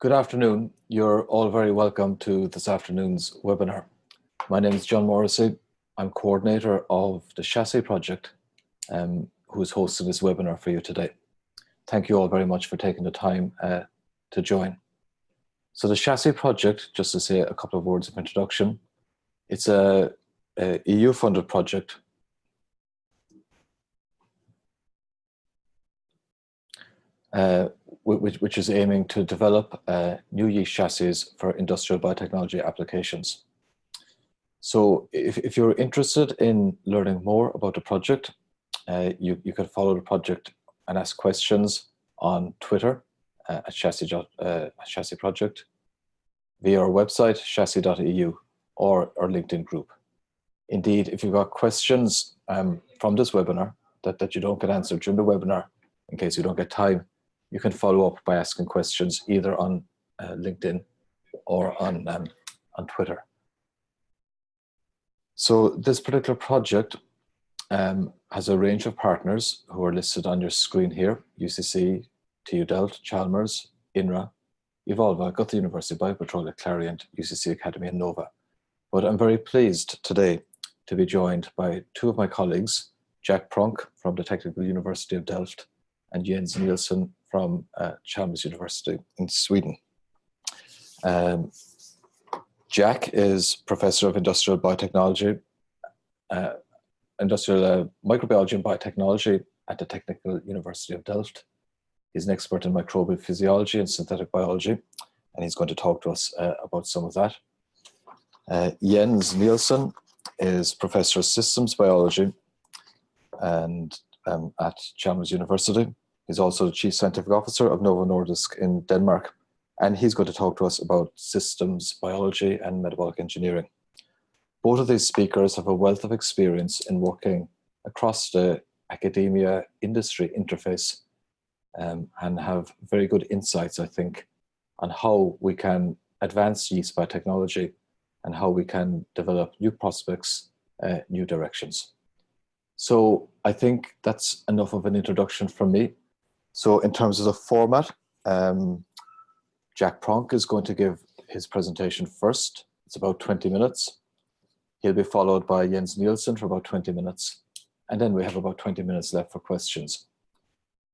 Good afternoon. You're all very welcome to this afternoon's webinar. My name is John Morrissey. I'm coordinator of the Chassis project um, who's hosting this webinar for you today. Thank you all very much for taking the time uh, to join. So the Chassis project, just to say a couple of words of introduction, it's a, a EU funded project uh, which, which, is aiming to develop uh, new yeast chassis for industrial biotechnology applications. So if, if you're interested in learning more about the project, uh, you, you can follow the project and ask questions on Twitter uh, at, chassis, uh, chassis Project, via our website, chassis.eu, or our LinkedIn group. Indeed, if you've got questions um, from this webinar that, that you don't get answered during the webinar, in case you don't get time, you can follow up by asking questions either on uh, LinkedIn or on, um, on Twitter. So this particular project um, has a range of partners who are listed on your screen here, UCC, TU Delft, Chalmers, INRA, Evolva, Goethe University, Biopetrolia, Clariant, UCC Academy and Nova. But I'm very pleased today to be joined by two of my colleagues, Jack Pronk from the Technical University of Delft and Jens Nielsen from uh, Chalmers University in Sweden. Um, Jack is Professor of Industrial Biotechnology, uh, Industrial uh, Microbiology and Biotechnology at the Technical University of Delft. He's an expert in microbial physiology and synthetic biology, and he's going to talk to us uh, about some of that. Uh, Jens Nielsen is Professor of Systems Biology and um, at Chalmers University. He's also the Chief Scientific Officer of Novo Nordisk in Denmark, and he's going to talk to us about systems biology and metabolic engineering. Both of these speakers have a wealth of experience in working across the academia industry interface um, and have very good insights, I think, on how we can advance yeast biotechnology and how we can develop new prospects, uh, new directions. So I think that's enough of an introduction from me. So in terms of the format, um, Jack Pronk is going to give his presentation first. It's about 20 minutes. He'll be followed by Jens Nielsen for about 20 minutes. And then we have about 20 minutes left for questions.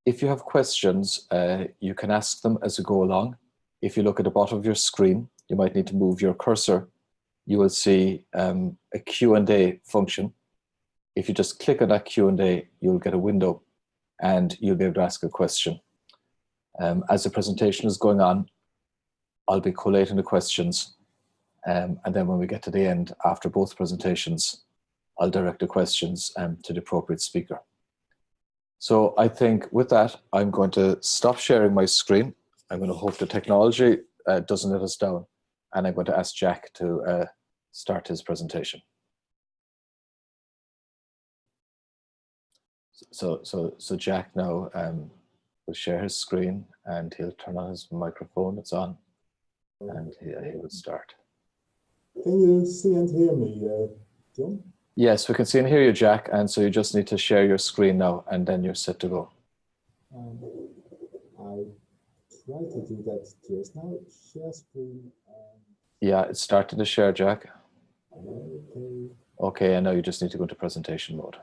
If you have questions, uh, you can ask them as you go along. If you look at the bottom of your screen, you might need to move your cursor. You will see um, a Q&A function. If you just click on that Q&A, you'll get a window and you'll be able to ask a question. Um, as the presentation is going on, I'll be collating the questions um, and then when we get to the end, after both presentations, I'll direct the questions um, to the appropriate speaker. So I think with that, I'm going to stop sharing my screen. I'm going to hope the technology uh, doesn't let us down. And I'm going to ask Jack to uh, start his presentation. So, so, so Jack now um, will share his screen and he'll turn on his microphone. It's on and he, he will start. Can you see and hear me, uh, John? Yes, we can see and hear you, Jack. And so you just need to share your screen now and then you're set to go. Um, I tried to do that just now. Share screen. Um... Yeah, it started to share, Jack. Okay. Okay, I know you just need to go to presentation mode.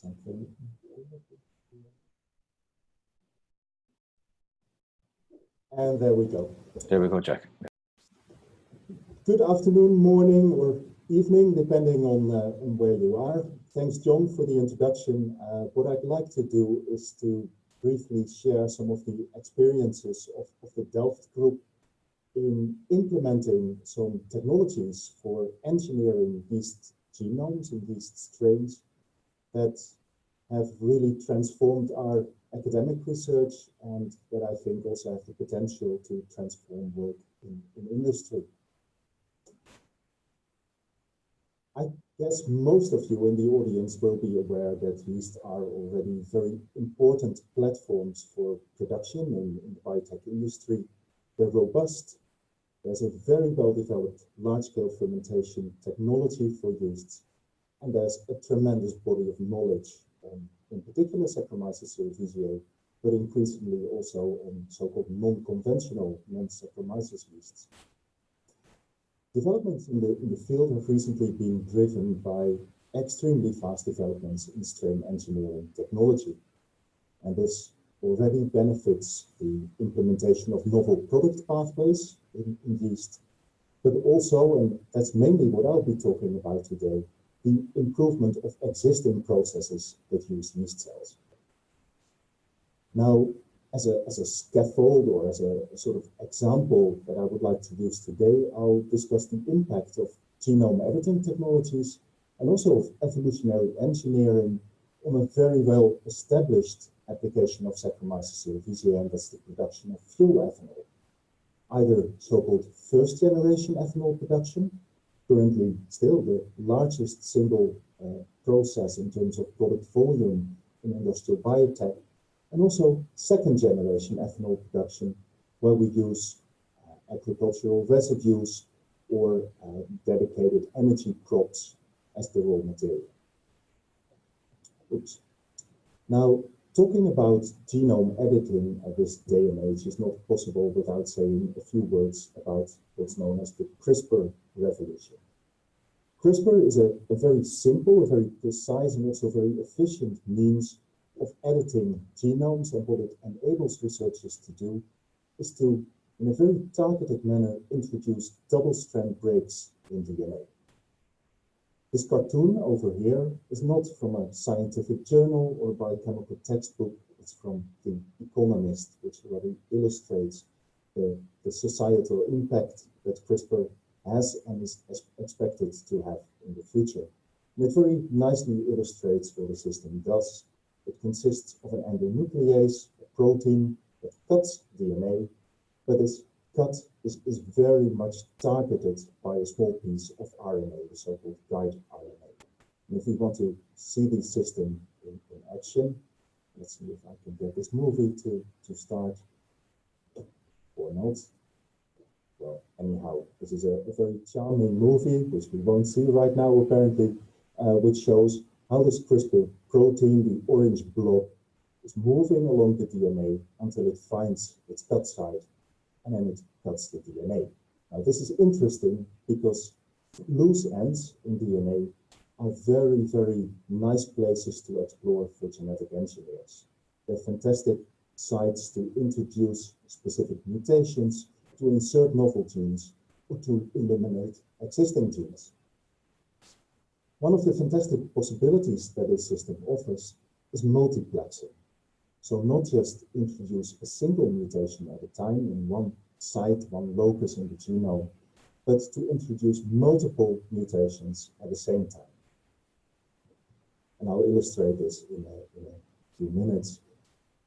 Something. And there we go. There we go, Jack. Good afternoon, morning, or evening, depending on, uh, on where you are. Thanks, John, for the introduction. Uh, what I'd like to do is to briefly share some of the experiences of, of the Delft group in implementing some technologies for engineering yeast genomes and yeast strains that have really transformed our academic research and that I think also have the potential to transform work in, in industry. I guess most of you in the audience will be aware that yeast are already very important platforms for production in, in the biotech industry. They're robust. There's a very well-developed large-scale fermentation technology for yeasts and there's a tremendous body of knowledge, um, in particular Saccharomyces cerevisiae, but increasingly also on so-called non-conventional non-Saccharomyces yeasts. Developments in the, in the field have recently been driven by extremely fast developments in strain engineering technology. And this already benefits the implementation of novel product pathways in, in yeast, but also, and that's mainly what I'll be talking about today, the improvement of existing processes that use yeast cells. Now, as a, as a scaffold or as a, sort of example that I would like to use today, I'll discuss the impact of genome editing technologies and also of evolutionary engineering on a very well established application of Saccharomyces cerevisiae, and that's the production of fuel ethanol. Either so-called first generation ethanol production, currently still the largest single uh, process in terms of product volume in industrial biotech, and also second generation ethanol production, where we use uh, agricultural residues or uh, dedicated energy crops as the raw material. Oops. Now, talking about genome editing at this day and age is not possible without saying a few words about what's known as the CRISPR revolution. CRISPR is a, a very simple, a very precise, and also very efficient means of editing genomes, and what it enables researchers to do is to, in a very targeted manner, introduce double-strand breaks in DNA. This cartoon over here is not from a scientific journal or biochemical textbook. It's from The Economist, which already illustrates the, the societal impact that CRISPR has and is expected to have in the future. And it very nicely illustrates what the system does. It consists of an endonuclease, a protein that cuts DNA, but is cut is, is very much targeted by a small piece of RNA, the so-called guide RNA. And if we want to see the system in, in action, let's see if I can get this movie to, to start or not. Anyhow, this is a, a very charming movie, which we won't see right now apparently, uh, which shows how this CRISPR protein, the orange blob, is moving along the DNA until it finds its cut site and then it cuts the DNA. Now this is interesting because loose ends in DNA are very, very nice places to explore for genetic engineers. They're fantastic sites to introduce specific mutations, to insert novel genes, or to eliminate existing genes. One of the fantastic possibilities that this system offers is multiplexing. So not just introduce a single mutation at a time in one site, one locus in the genome, but to introduce multiple mutations at the same time. And I'll illustrate this in a, in a few minutes.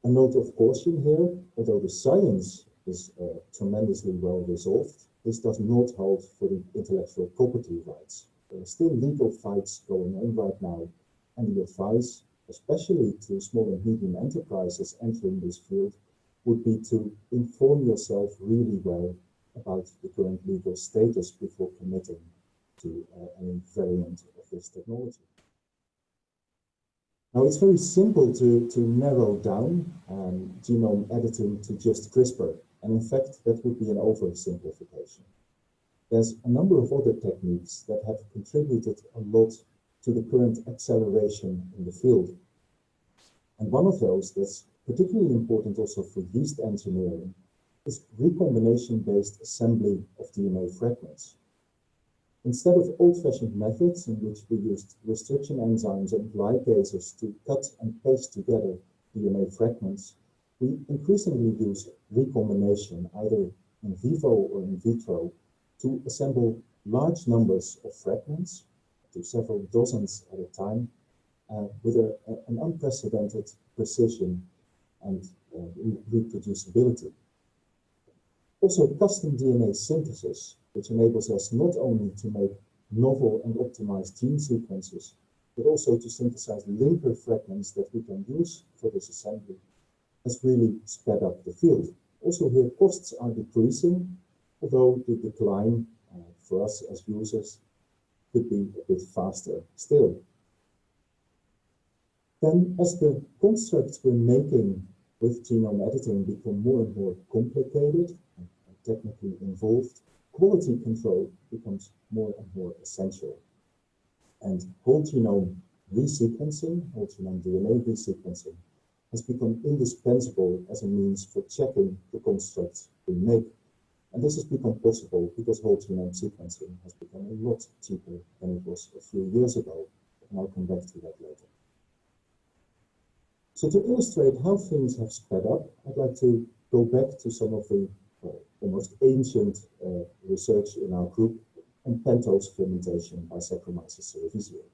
A note of caution here, although the science is uh, tremendously well resolved, this does not hold for the intellectual property rights. There are still legal fights going on right now, and the advice especially to small and medium enterprises entering this field, would be to inform yourself really well about the current legal status before committing to uh, any variant of this technology. Now, it's very simple to, to narrow down um, genome editing to just CRISPR, and in fact, that would be an oversimplification. There's a number of other techniques that have contributed a lot to the current acceleration in the field. And one of those that's particularly important also for yeast engineering is recombination-based assembly of DNA fragments. Instead of old-fashioned methods in which we used restriction enzymes and ligases to cut and paste together DNA fragments, we increasingly use recombination, either in vivo or in vitro, to assemble large numbers of fragments, to several dozens at a time, uh, with a, a, an unprecedented precision and uh, reproducibility. Also, custom DNA synthesis, which enables us not only to make novel and optimized gene sequences, but also to synthesize linker fragments that we can use for this assembly, has really sped up the field. Also here, costs are decreasing, although the decline uh, for us as users could be a bit faster still. Then as the constructs we're making with genome editing become more and more complicated and technically involved, quality control becomes more and more essential. And whole genome resequencing, whole genome DNA resequencing, has become indispensable as a means for checking the constructs we make. And this has become possible because whole genome sequencing has become a lot cheaper than it was a few years ago. And I'll come back to that later. So to illustrate how things have sped up, I'd like to go back to some of the uh, almost ancient uh, research in our group on pentose fermentation by Saccharomyces cerevisiae.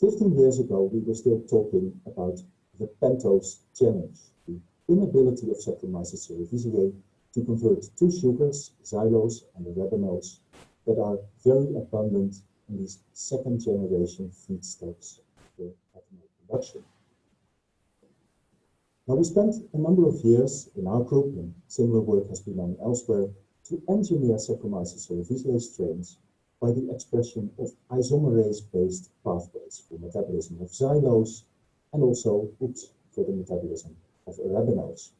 15 years ago, we were still talking about the pentose challenge, the inability of Saccharomyces cerevisiae to convert two sugars, xylose and arabinose, that are very abundant in these second generation feedstocks for ethanol production. Now we spent a number of years in our group, and similar work has been done elsewhere, to engineer Saccharomyces cerevisiae strains by the expression of isomerase-based pathways for metabolism of xylose and also oops, for the metabolism of arabinose.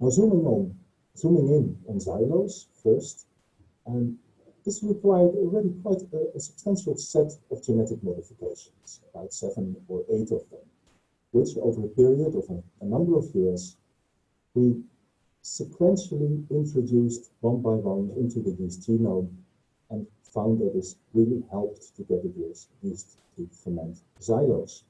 Now zooming on, zooming in on xylose first, and this required already quite a, a substantial set of genetic modifications, about seven or eight of them, which over a period of a, a number of years, we sequentially introduced one by one into the yeast genome and found that this really helped to get the yeast to ferment xylose.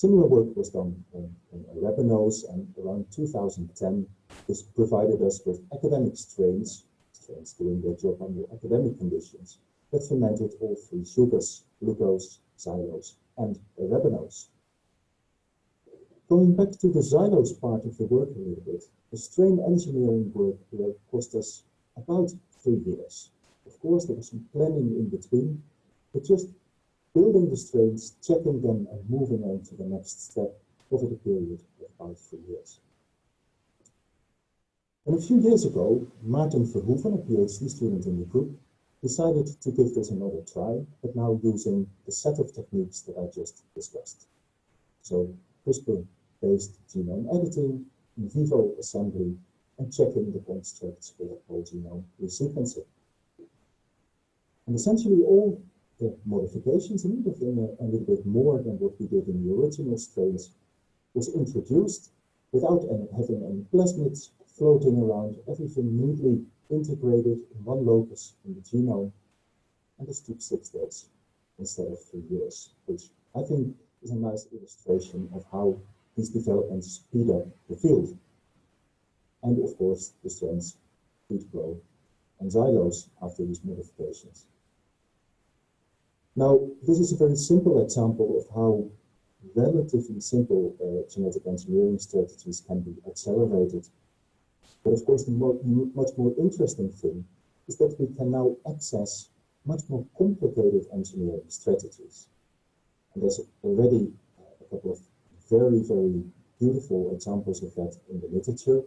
Similar work was done in, arabinose and around 2010 this provided us with academic strains, strains doing their job under academic conditions, that fermented all three sugars, glucose, xylose and arabinose. Going back to the xylose part of the work a little bit, the strain engineering work here cost us about three years. Of course, there was some planning in between, but just building the strains, checking them, and moving on to the next step over the period of about three years. And a few years ago, Martin Verhoeven, a PhD student in the group, decided to give this another try, but now using the set of techniques that I just discussed. So CRISPR-based genome editing, in vivo assembly, and checking the constructs for whole genome resequencing. And essentially all the modifications, and even a, a little bit more than what we did in the original strains, was introduced without any, having any plasmids floating around, everything neatly integrated in one locus in the genome. And this took six days instead of three years, which I think is a nice illustration of how these developments speed up the field. And of course, the strains feed grow and xylose after these modifications. Now, this is a very simple example of how relatively simple uh, genetic engineering strategies can be accelerated. But of course, the more, much more interesting thing is that we can now access much more complicated engineering strategies. And there's already a couple of very, very beautiful examples of that in the literature,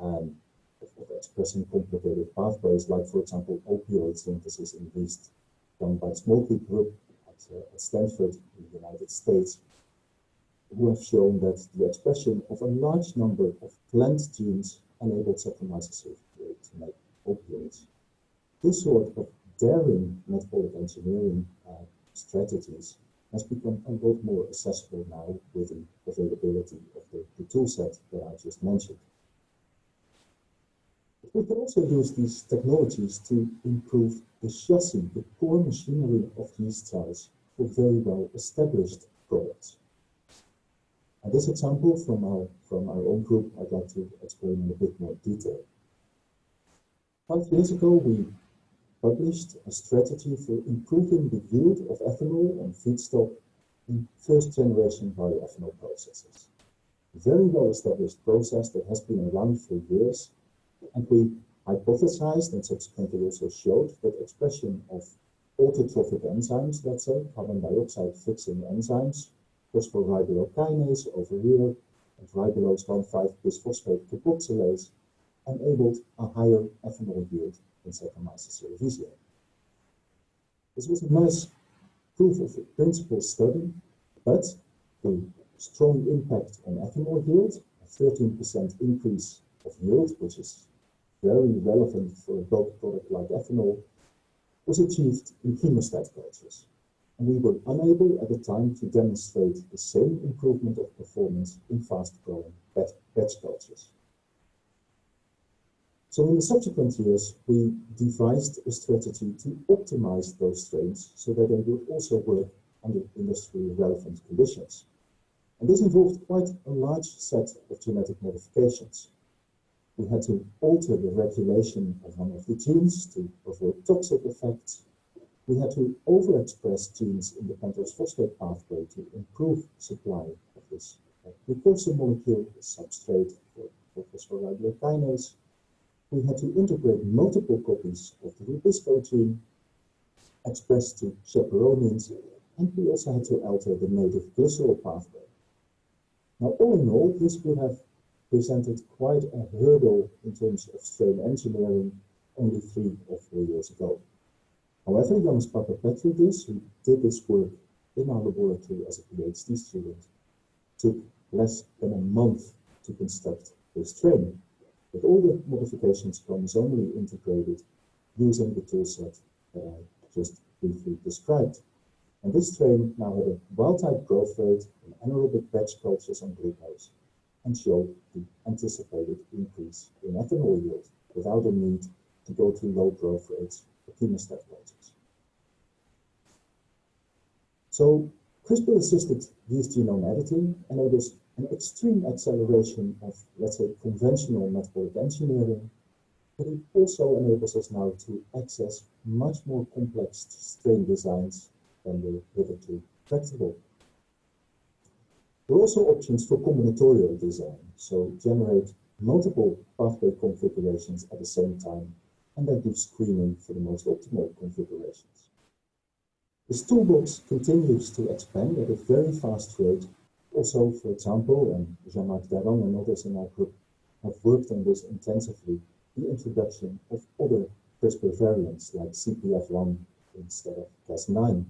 um, of, expressing complicated pathways, like, for example, opioid synthesis in yeast, done by Smokey Group at, uh, at Stanford in the United States, who have shown that the expression of a large number of plant genes enabled Saccharomyces to make opioids. This sort of daring metabolic engineering uh, strategies has become a lot more accessible now with the availability of the, the tool set that I just mentioned. But we can also use these technologies to improve the chassis, the core machinery of these cells for very well established products. And this example from our, from our own group, I'd like to explain in a bit more detail. Five years ago, we published a strategy for improving the yield of ethanol on feedstock in first generation bioethanol processes. Very well established process that has been around for years, and we hypothesized and subsequently also showed that expression of autotrophic enzymes, let's say, carbon dioxide fixing enzymes, phosphorybylokinase over here, and ribulose 1,5-bisphosphate carboxylase, enabled a higher ethanol yield in Saccharomyces cerevisiae. This was a nice proof of principle study, but the strong impact on ethanol yield, a 13% increase of yield, which is very relevant for a bulk product like ethanol, was achieved in chemostat cultures. And we were unable at the time to demonstrate the same improvement of performance in fast-growing batch cultures. So in the subsequent years, we devised a strategy to optimize those strains so that they would also work under industrially relevant conditions. And this involved quite a large set of genetic modifications. We had to alter the regulation of one of the genes to avoid toxic effects. We had to overexpress genes in the pentose phosphate pathway to improve supply of this precursor molecule, the substrate for, phosphorybiokinase. we had to integrate multiple copies of the Rubisco gene expressed to chaperonins, and we also had to alter the native glycerol pathway. Now, all in all, this would have presented quite a hurdle in terms of strain engineering only three or four years ago. However, Jonas Papapetroudis, who did this work in our laboratory as a PhD student, took less than a month to construct this strain with all the modifications chromosomally integrated using the toolset that I just briefly described. And this strain now had a wild-type growth rate in anaerobic batch cultures on glucose and showed the anticipated increase in ethanol yield without a need to go to low growth rates for chemostat cultures. So CRISPR-assisted yeast genome editing enables an extreme acceleration of, let's say, conventional metabolic engineering, but it also enables us now to access much more complex strain designs than were hitherto tractable. There are also options for combinatorial design, so generate multiple pathway configurations at the same time, and then do screening for the most optimal configurations. This toolbox continues to expand at a very fast rate also, for example, and Jean-Marc Daron and others in our group have worked on this intensively, the introduction of other CRISPR variants like CPF1 instead of Cas9.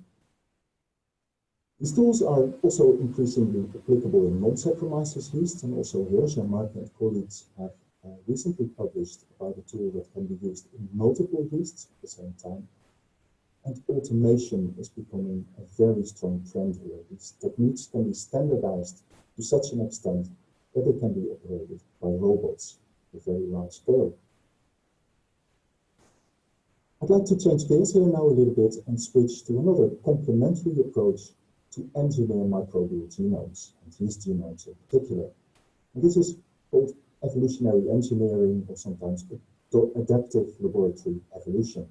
These tools are also increasingly applicable in non-Saccharomyces yeast, and also here Jean-Marc and colleagues have uh, recently published about a tool that can be used in multiple yeasts at the same time and automation is becoming a very strong trend here. These techniques can be standardized to such an extent that they can be operated by robots at a very large scale. I'd like to change gears here now a little bit and switch to another complementary approach to engineer microbial genomes, and yeast genomes in particular. And this is called evolutionary engineering or sometimes adaptive laboratory evolution,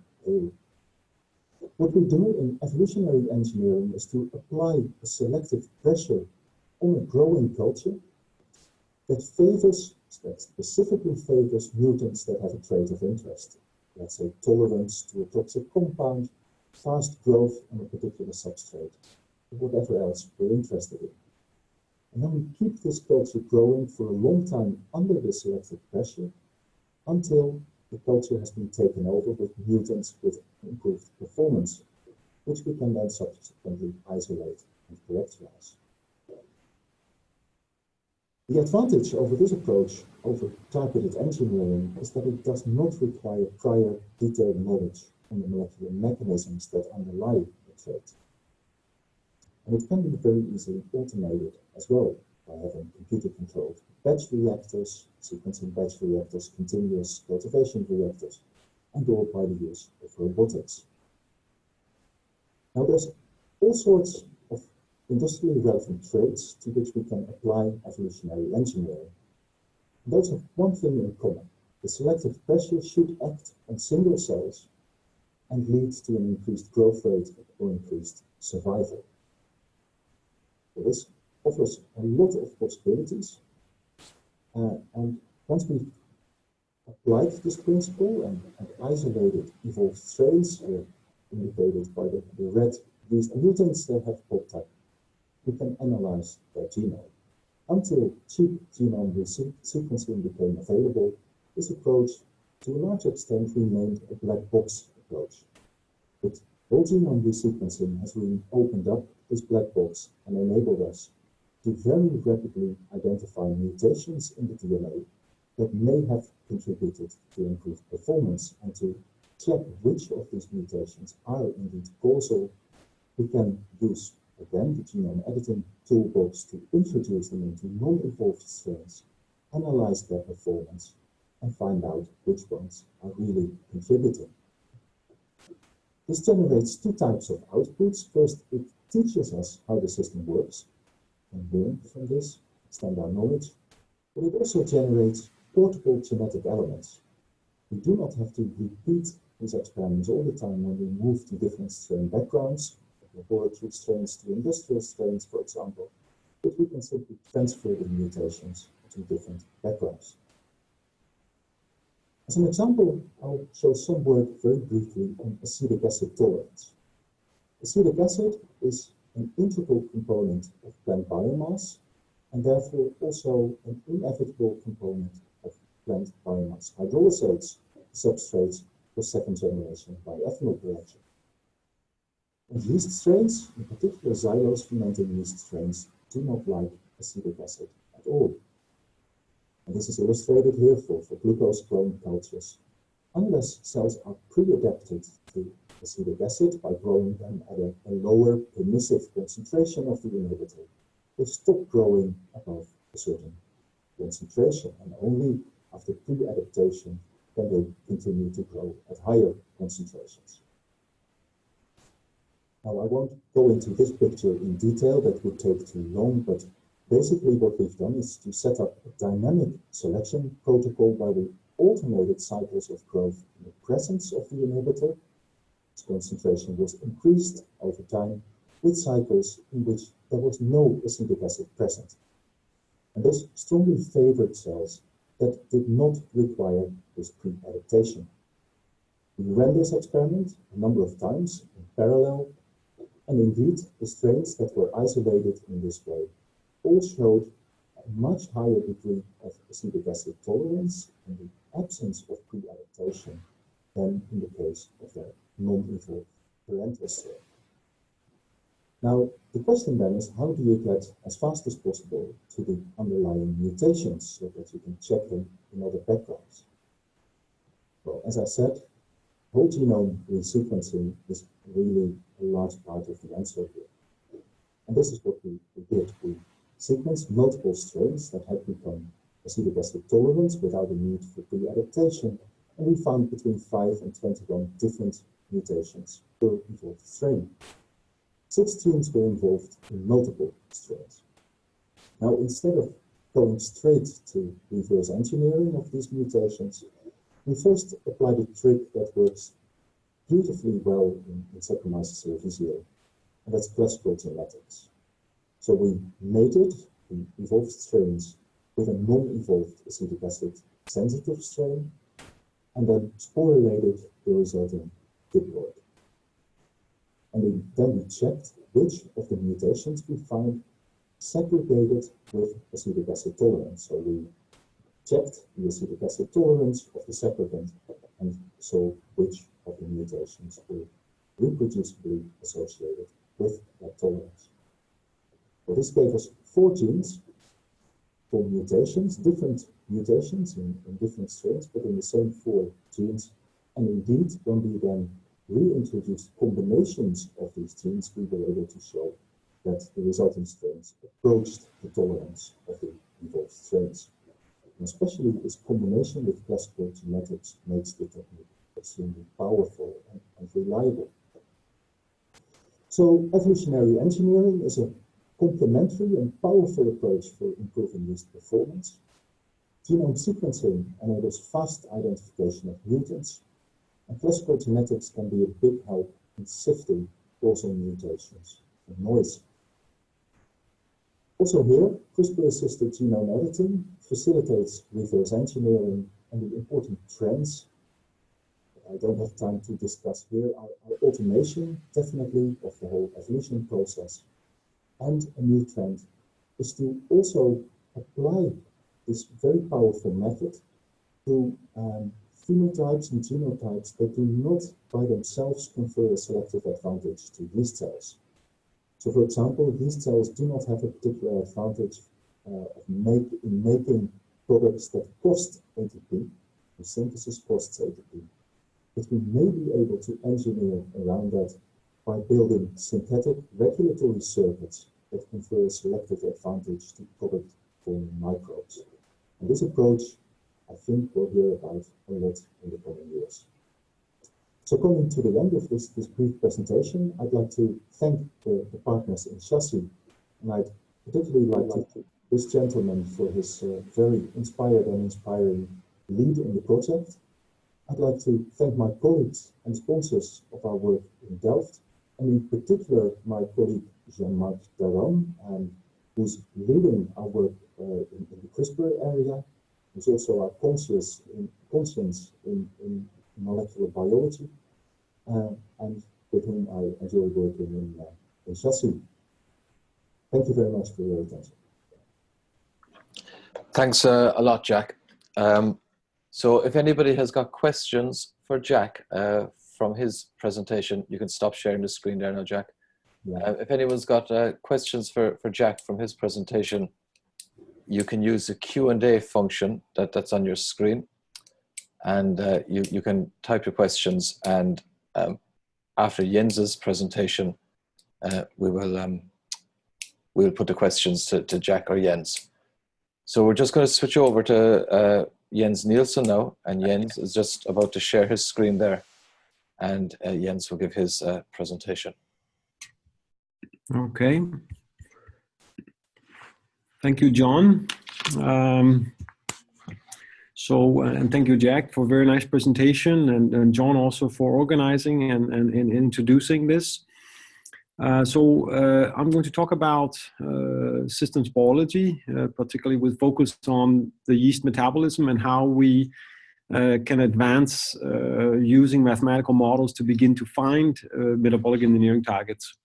what we do in evolutionary engineering is to apply a selective pressure on a growing culture that favors, that specifically favors mutants that have a trait of interest. Let's say tolerance to a toxic compound, fast growth on a particular substrate, whatever else we're interested in. And then we keep this culture growing for a long time under the selective pressure until the culture has been taken over with mutants with improved performance, which we can then subsequently isolate and characterize. The advantage over this approach over targeted engineering is that it does not require prior detailed knowledge on the molecular mechanisms that underlie the trait. And it can be very easily automated as well by having computer-controlled batch reactors, sequencing batch reactors, continuous cultivation reactors, and all by the use of robotics. Now there's all sorts of industrially relevant traits to which we can apply evolutionary engineering. And those have one thing in common. The selective pressure should act on single cells and lead to an increased growth rate or increased survival. This offers a lot of possibilities uh, and once we applied this principle and, and isolated evolved strains, uh, indicated by the, the red these mutants that have popped up, we can analyze their genome. Until cheap genome sequencing became available, this approach to a large extent remained a black box approach. But whole genome resequencing has really opened up this black box and enabled us to very rapidly identify mutations in the DNA that may have contributed to improved performance and to check which of these mutations are indeed causal, we can use again the genome editing toolbox to introduce them into non-involved strains, analyze their performance, and find out which ones are really contributing. This generates two types of outputs. First, it teaches us how the system works and learn from this, extend our knowledge, but it also generates portable genetic elements. We do not have to repeat these experiments all the time when we move to different strain backgrounds, laboratory strains to industrial strains, for example, but we can simply transfer the mutations to different backgrounds. As an example, I'll show some work very briefly on acetic acid tolerance. Acetic acid is an integral component of plant biomass and therefore also an inevitable component of plant biomass hydrolysates, substrates for second generation bioethanol production. And yeast strains, in particular xylose fermenting yeast strains, do not like acetic acid at all. And this is illustrated here for, for glucose clone cultures. Unless cells are pre-adapted to acetic acid by growing them at a, a lower permissive concentration of the inhibitor, they stop growing above a certain concentration and only after pre-adaptation can they continue to grow at higher concentrations. Now I won't go into this picture in detail, that would take too long, but basically what we've done is to set up a dynamic selection protocol where we alternated cycles of growth in the presence of the inhibitor. Concentration was increased over time with cycles in which there was no acetic acid present. And this strongly favored cells that did not require this pre-adaptation. We ran this experiment a number of times in parallel and indeed, the strains that were isolated in this way all showed a much higher degree of acetic acid tolerance in the absence of pre-adaptation than in the case of the parental strain. Now, the question then is how do you get as fast as possible to the underlying mutations so that you can check them in other backgrounds? Well, as I said, whole genome resequencing is really a large part of the answer here. And this is what we, we did. We sequenced multiple strains that had become acetic acid tolerant without a need for pre-adaptation, and we found between 5 and 21 different mutations per involved strain. Six genes were involved in multiple strains. Now, instead of going straight to reverse engineering of these mutations, we first applied a trick that works beautifully well in, in Saccharomyces cerevisiae, and that's classical genetics. So we mated the evolved strains with a non-evolved acetic acid sensitive strain, and then sporulated the resulting diploid. And then we checked which of the mutations we find segregated with acetic acid tolerance. So we checked the acetic acid tolerance of the segregant and saw which of the mutations were reproducibly associated with that tolerance. So this gave us four genes for mutations, different mutations in, in different strains, but in the same four genes. And indeed, when we then reintroduced combinations of these genes, we were able to show that the resulting strains approached the tolerance of the evolved strains. And especially this combination with classical genetics makes the technique extremely powerful and, and reliable. So evolutionary engineering is a complementary and powerful approach for improving yeast performance. Genome sequencing enables fast identification of mutants, and classical genetics can be a big help in sifting causal mutations and noise. Also here, CRISPR-assisted genome editing facilitates reverse engineering and the important trends I don't have time to discuss here are, are automation, definitely, of the whole evolution process. And a new trend is to also apply this very powerful method to um, phenotypes and genotypes that do not by themselves confer a selective advantage to yeast cells. So for example, yeast cells do not have a particular advantage uh, of make, in making products that cost ATP, the synthesis costs ATP, but we may be able to engineer around that by building synthetic regulatory circuits that confer a selective advantage to product forming microbes. And this approach, I think we'll hear about a lot in the coming years. So coming to the end of this, this brief presentation, I'd like to thank the, the partners in Chassis, and I'd particularly like to thank this gentleman for his uh, very inspired and inspiring lead in the project. I'd like to thank my colleagues and sponsors of our work in Delft, and in particular my colleague Jean-Marc Daran, um, who's leading our work uh, in, in, the CRISPR area, who's also our conscience in, conscience in, in molecular biology, uh, and with whom I enjoy working in, uh, in Chassis. Thank you very much for your attention. Thanks uh, a lot, Jack. Um, so if anybody has got questions for Jack uh, from his presentation, you can stop sharing the screen there now, Jack. Yeah. Uh, if anyone's got uh, questions for, for Jack from his presentation, you can use the Q&A function that, that's on your screen. And uh, you, you can type your questions and um, after Jens's presentation, uh, we will um, we'll put the questions to, to Jack or Jens. So we're just going to switch over to uh, Jens Nielsen now, and Jens is just about to share his screen there, and uh, Jens will give his uh, presentation. Okay. Thank you, John. Um, so, uh, and thank you, Jack, for a very nice presentation, and, and John also for organizing and, and, and introducing this. Uh, so uh, I'm going to talk about uh, systems biology, uh, particularly with focus on the yeast metabolism and how we uh, can advance using mathematical models to begin to find metabolic engineering targets.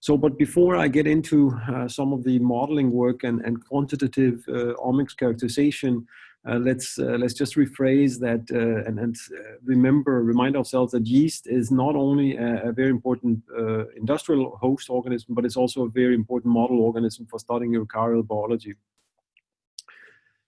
So, but before I get into some of the modeling work and, and quantitative omics characterization, uh, let's uh, let's just rephrase that uh, and, and remember remind ourselves that yeast is not only a, a very important industrial host organism but it's also a very important model organism for studying eukaryotic biology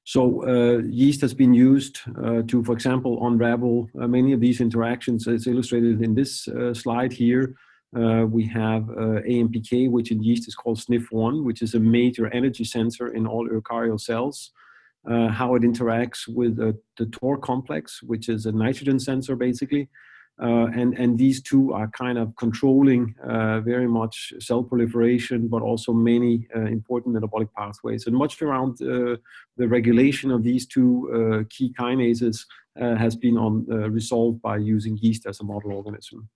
so uh, yeast has been used uh, to, for example, unravel uh, many of these interactions. It's illustrated in this slide here. We have AMPK, which in yeast is called SNF1, which is a major energy sensor in all eukaryotic cells uh, how it interacts with uh, the TOR complex, which is a nitrogen sensor basically. Uh, and, and these two are kind of controlling uh, very much cell proliferation, but also many uh, important metabolic pathways. And much around uh, the regulation of these two key kinases has been on, resolved by using yeast as a model organism.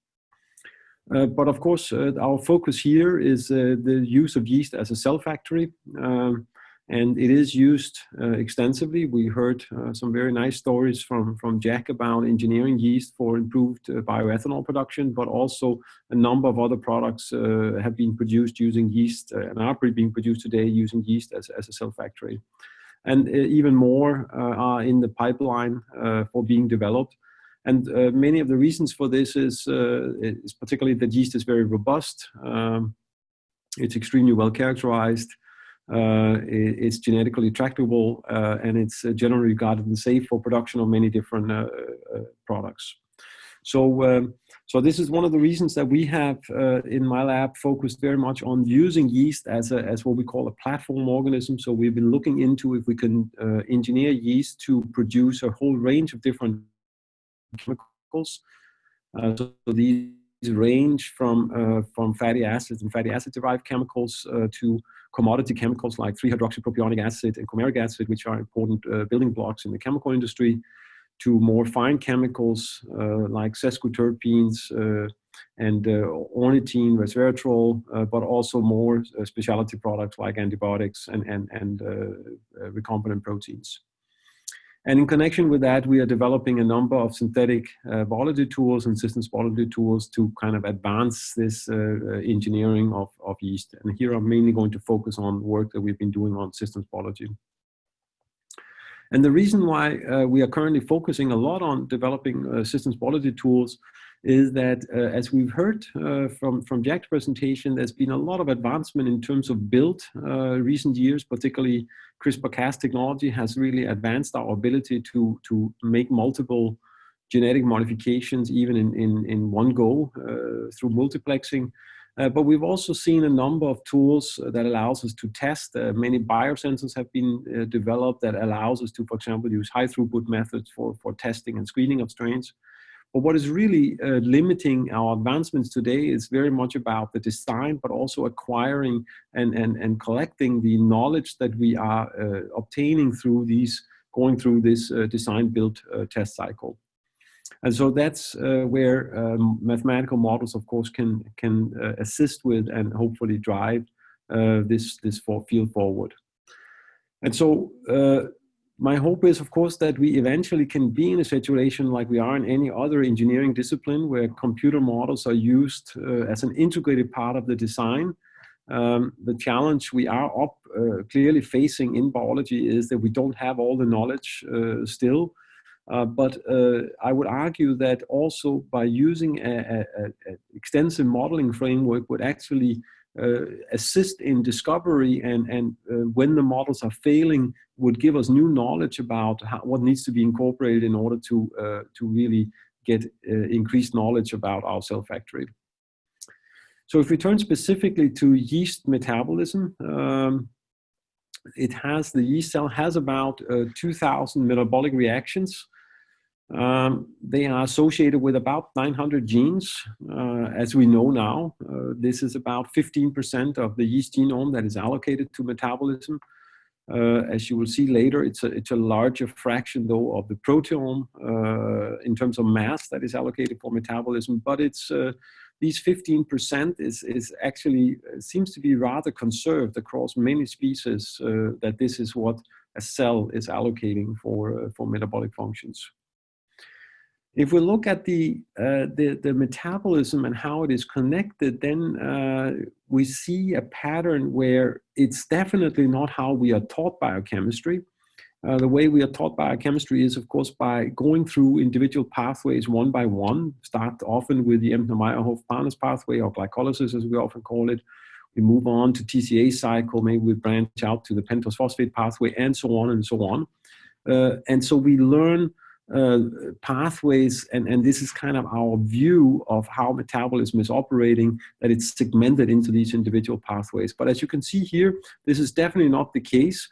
But of course, our focus here is the use of yeast as a cell factory. Um, and it is used uh, extensively. We heard uh, some very nice stories from, from Jack about engineering yeast for improved uh, bioethanol production, but also a number of other products uh, have been produced using yeast uh, and are being produced today using yeast as, as a cell factory. And uh, even more are in the pipeline for being developed. And many of the reasons for this is, is particularly that yeast is very robust. Um, it's extremely well characterized. Uh, it's genetically tractable uh, and it's uh, generally regarded as safe for production of many different uh, uh, products. So, um, so this is one of the reasons that we have uh, in my lab focused very much on using yeast as, a, as what we call a platform organism. So we've been looking into if we can engineer yeast to produce a whole range of different chemicals. so these range from, uh, from fatty acids and fatty acid derived chemicals uh, to commodity chemicals like 3-hydroxypropionic acid and coumaриc acid, which are important uh, building blocks in the chemical industry, to more fine chemicals uh, like sesquiterpenes uh, and uh, ornithine, resveratrol, but also more specialty products like antibiotics and, and, and recombinant proteins. And in connection with that, we are developing a number of synthetic uh, biology tools and systems biology tools to kind of advance this uh, uh, engineering of, of yeast. And here I'm mainly going to focus on work that we've been doing on systems biology. And the reason why uh, we are currently focusing a lot on developing uh, systems biology tools is that uh, as we've heard uh, from, from Jack's presentation, there's been a lot of advancement in terms of build uh, recent years, particularly CRISPR-Cas technology has really advanced our ability to, to make multiple genetic modifications even in, in, in one go uh, through multiplexing. Uh, but we've also seen a number of tools that allows us to test. Uh, many biosensors have been uh, developed that allows us to, for example, use high throughput methods for, for testing and screening of strains. But what is really uh, limiting our advancements today is very much about the design, but also acquiring and, and, and collecting the knowledge that we are uh, obtaining through these, going through this design build test cycle. And so that's uh, where um, mathematical models, of course, can, can uh, assist with and hopefully drive uh, this, this for field forward. And so uh, my hope is, of course, that we eventually can be in a situation like we are in any other engineering discipline where computer models are used uh, as an integrated part of the design. Um, the challenge we are up uh, clearly facing in biology is that we don't have all the knowledge still. Uh, but uh, I would argue that also by using an extensive modeling framework would actually uh, assist in discovery and, and uh, when the models are failing would give us new knowledge about how, what needs to be incorporated in order to, uh, to really get uh, increased knowledge about our cell factory. So if we turn specifically to yeast metabolism, um, it has, the yeast cell has about 2,000 metabolic reactions um, they are associated with about 900 genes, uh, as we know now. Uh, this is about 15% of the yeast genome that is allocated to metabolism. Uh, as you will see later, it's a, it's a larger fraction, though, of the proteome uh, in terms of mass that is allocated for metabolism. But it's uh, these 15% is, is actually uh, seems to be rather conserved across many species. that this is what a cell is allocating for for metabolic functions. If we look at the, uh, the, the, metabolism and how it is connected, then uh, we see a pattern where it's definitely not how we are taught biochemistry. Uh, the way we are taught biochemistry is, of course, by going through individual pathways one by one, start often with the Embden-Meyerhof-Parnas pathway or glycolysis, as we often call it. We move on to TCA cycle, maybe we branch out to the pentose phosphate pathway, and so on and so on. Uh, and so we learn uh, pathways, and, and this is kind of our view of how metabolism is operating, that it's segmented into these individual pathways. But as you can see here, this is definitely not the case.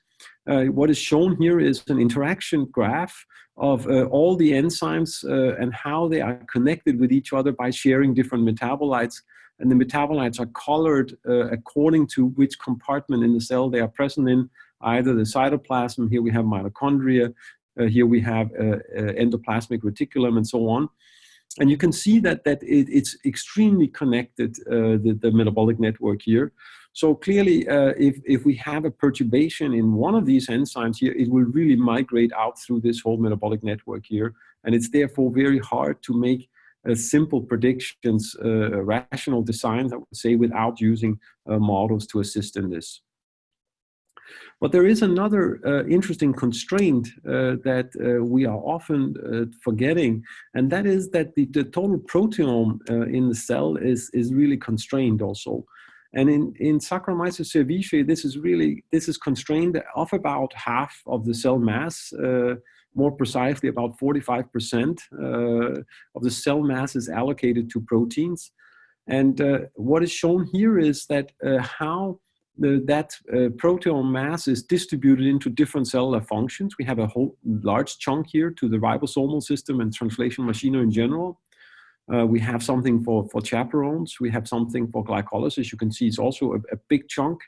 Uh, what is shown here is an interaction graph of uh, all the enzymes uh, and how they are connected with each other by sharing different metabolites. And the metabolites are colored uh, according to which compartment in the cell they are present in, either the cytoplasm, here we have mitochondria, here we have uh, uh, endoplasmic reticulum and so on. And you can see that, that it, it's extremely connected, the, the metabolic network here. So clearly, uh, if, if we have a perturbation in one of these enzymes here, it will really migrate out through this whole metabolic network here. And it's therefore very hard to make uh, simple predictions, uh, rational designs, I would say, without using models to assist in this. But there is another uh, interesting constraint uh, that uh, we are often uh, forgetting, and that is that the, the total proteome uh, in the cell is, is really constrained also. And in, in Saccharomyces cerevisiae, this is really, this is constrained of about half of the cell mass, uh, more precisely about 45% of the cell mass is allocated to proteins. And what is shown here is that how the, that uh, proteome mass is distributed into different cellular functions. We have a whole large chunk here to the ribosomal system and translation machinery in general. Uh, we have something for, for chaperones. We have something for glycolysis. You can see it's also a, a big chunk.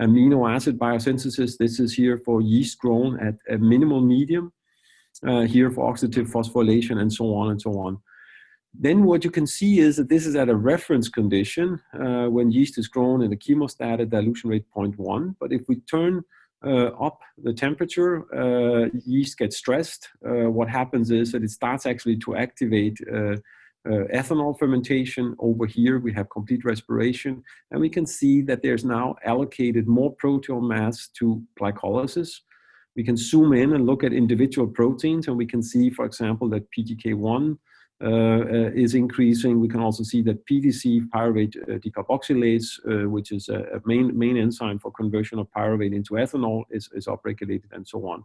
Amino acid biosynthesis. This is here for yeast grown at a minimal medium. Uh, here for oxidative phosphorylation and so on and so on. Then what you can see is that this is at a reference condition uh, when yeast is grown in a chemostat at dilution rate 0.1. But if we turn uh, up the temperature, uh, yeast gets stressed. Uh, what happens is that it starts actually to activate uh, uh, ethanol fermentation. Over here, we have complete respiration. And we can see that there's now allocated more proteome mass to glycolysis. We can zoom in and look at individual proteins, and we can see, for example, that PTK1 uh, uh, is increasing. We can also see that PDC, pyruvate uh, decarboxylase, which is a, main, main enzyme for conversion of pyruvate into ethanol, is, is upregulated and so on.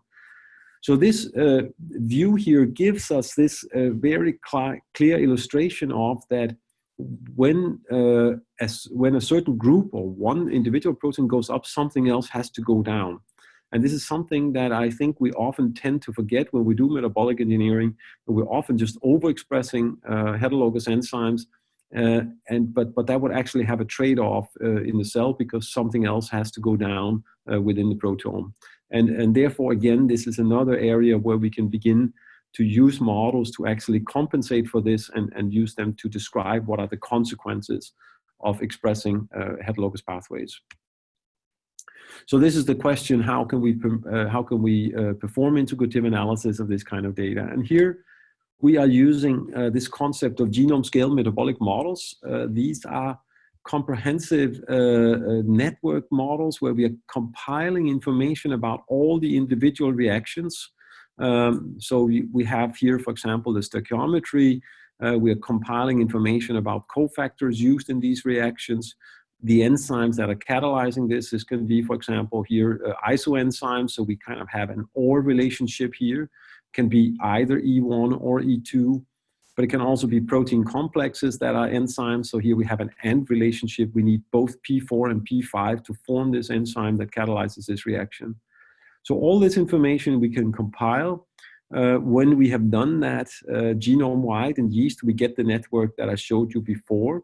So this uh, view here gives us this uh, very cl clear illustration of that when uh, as when a certain group or one individual protein goes up, something else has to go down. And this is something that I think we often tend to forget when we do metabolic engineering. We're often just overexpressing uh, heterologous enzymes, uh, and but but that would actually have a trade-off uh, in the cell because something else has to go down uh, within the proteome. And and therefore, again, this is another area where we can begin to use models to actually compensate for this and, and use them to describe what are the consequences of expressing uh, heterologous pathways. So this is the question, how can we, uh, how can we uh, perform integrative analysis of this kind of data? And here we are using uh, this concept of genome scale metabolic models. Uh, these are comprehensive uh, uh, network models where we are compiling information about all the individual reactions. Um, so we, we have here, for example, the stoichiometry. we are compiling information about cofactors used in these reactions the enzymes that are catalyzing this. This can be, for example, here uh, isoenzymes. So we kind of have an OR relationship here. Can be either E1 or E2, but it can also be protein complexes that are enzymes. So here we have an AND relationship. We need both P4 and P5 to form this enzyme that catalyzes this reaction. So all this information we can compile. Uh, when we have done that uh, genome-wide in yeast, we get the network that I showed you before.